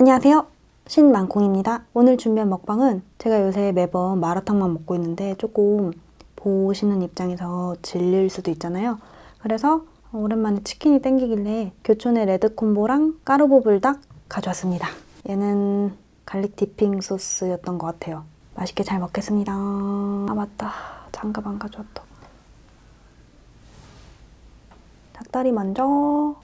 안녕하세요. 신만콩입니다. 오늘 준비한 먹방은 제가 요새 매번 마라탕만 먹고 있는데 조금 보시는 입장에서 질릴 수도 있잖아요. 그래서 오랜만에 치킨이 땡기길래 교촌의 레드콤보랑 까르보 불닭 가져왔습니다. 얘는 garlic dipping 소스였던 것 같아요. 맛있게 잘 먹겠습니다. 아 맞다. 장갑 안 가져왔다. 닭다리 먼저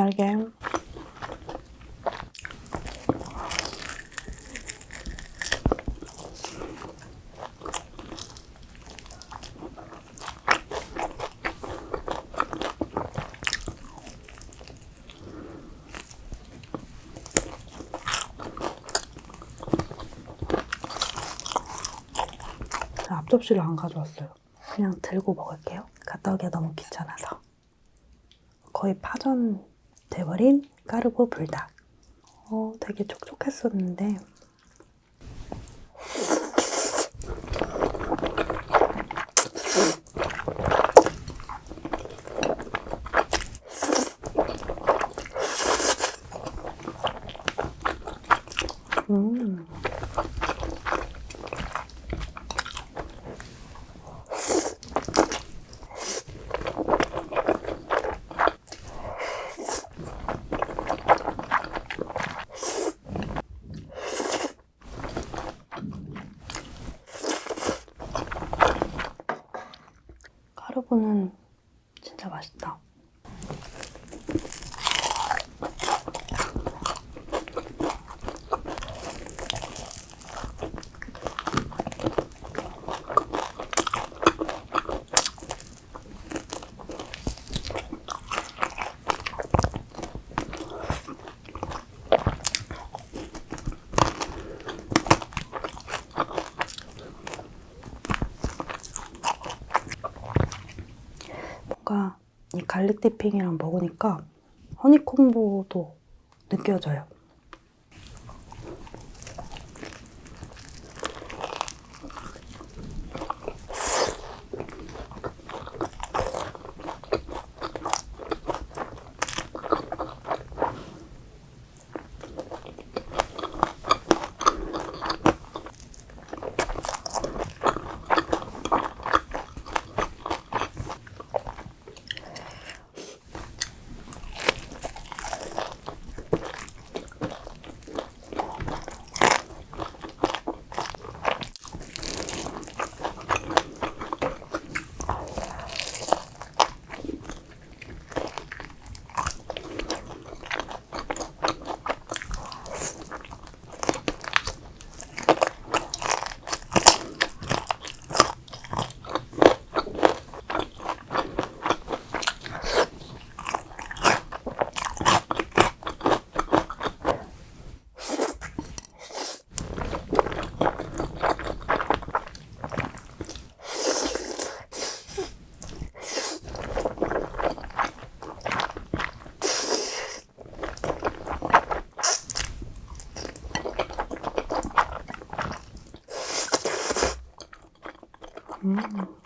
날개 앞접시를 안 가져왔어요. 그냥 들고 먹을게요. 갔다 오기가 너무 귀찮아서. 거의 파전 돼버린 까르보 불닭. 어, 되게 촉촉했었는데 음. 까르보는 진짜 맛있다. 뭔가 이 갈릭 디핑이랑 먹으니까 허니콤보도 느껴져요. 고민이요.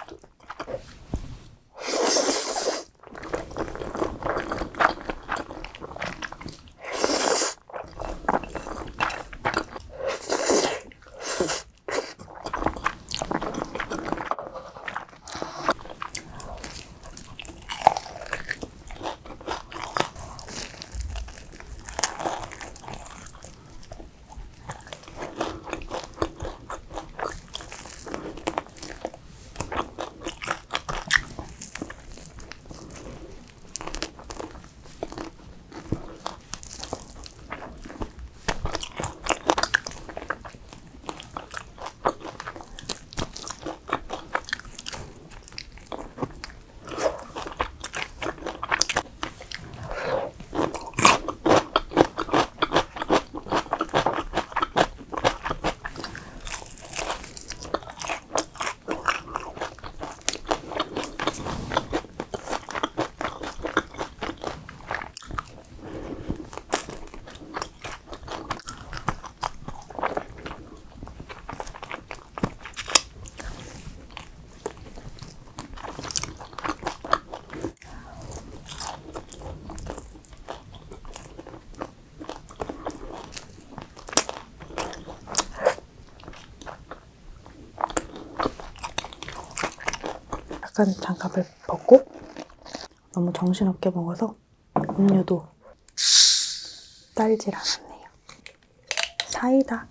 약간 장갑을 벗고 너무 정신없게 먹어서 음료도 딸질 않았네요. 사이다.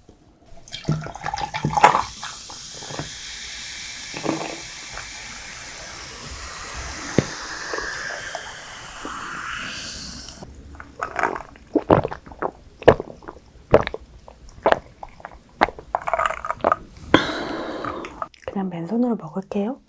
그냥 맨손으로 먹을게요.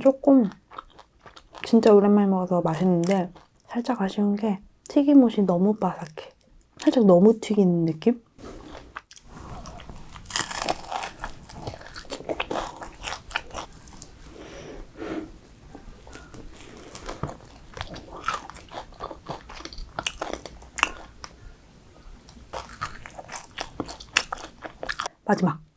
조금 진짜 오랜만에 먹어서 맛있는데 살짝 아쉬운 게 튀김옷이 너무 바삭해. 살짝 너무 튀긴 느낌? 마지막.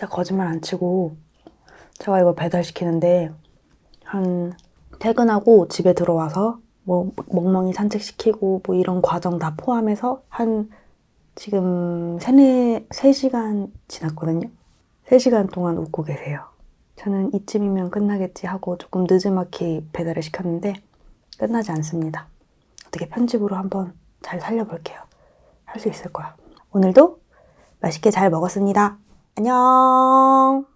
진짜 거짓말 안 치고 제가 이거 배달시키는데 한 퇴근하고 집에 들어와서 뭐 멍멍이 산책시키고 뭐 이런 과정 다 포함해서 한 지금 세네, 3시간 지났거든요. 3시간 동안 웃고 계세요. 저는 이쯤이면 끝나겠지 하고 조금 늦지막히 배달을 시켰는데 끝나지 않습니다. 어떻게 편집으로 한번 잘 살려볼게요. 할 수 있을 거야. 오늘도 맛있게 잘 먹었습니다. 안녕.